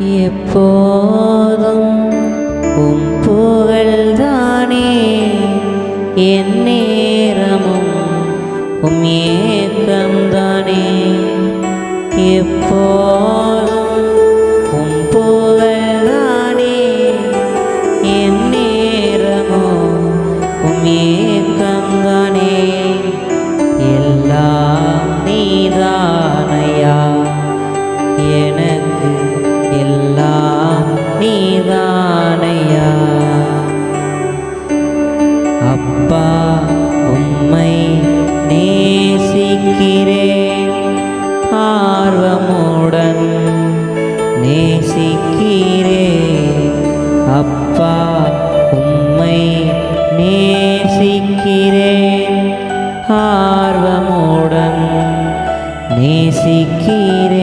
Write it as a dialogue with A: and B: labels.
A: எப்போதும் உம் புகழ்தானே என் நேரமும் உம் ஏக்கம்தானே. அப்பா உம்மை நேசிக்கிறேன். ஆர்வமுடன் நேசிக்கிறேன். அப்பா உம்மை நேசிக்கிறேன். ஆர்வமுடன் நேசிக்கிறேன்.